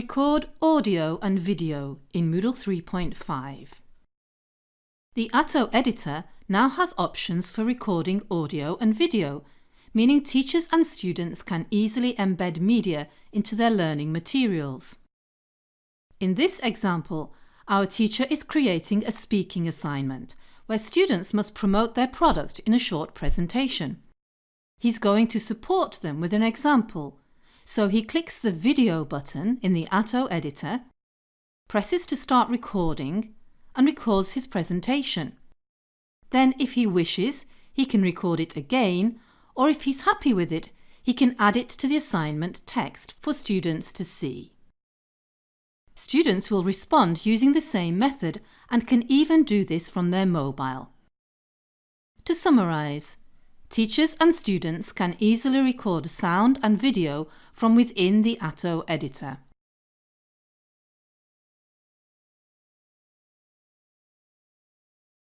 Record audio and video in Moodle 3.5. The Atto editor now has options for recording audio and video, meaning teachers and students can easily embed media into their learning materials. In this example, our teacher is creating a speaking assignment where students must promote their product in a short presentation. He's going to support them with an example so he clicks the video button in the Atto editor, presses to start recording and records his presentation. Then if he wishes, he can record it again or if he's happy with it, he can add it to the assignment text for students to see. Students will respond using the same method and can even do this from their mobile. To summarise, Teachers and students can easily record sound and video from within the Atto editor.